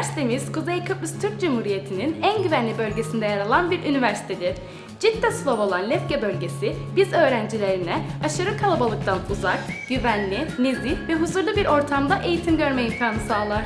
Üniversitemiz Kuzey Kıbrıs Türk Cumhuriyeti'nin en güvenli bölgesinde yer alan bir üniversitedir. Cidde Slav olan Lefke bölgesi biz öğrencilerine aşırı kalabalıktan uzak, güvenli, nezih ve huzurlu bir ortamda eğitim görme imkanı sağlar.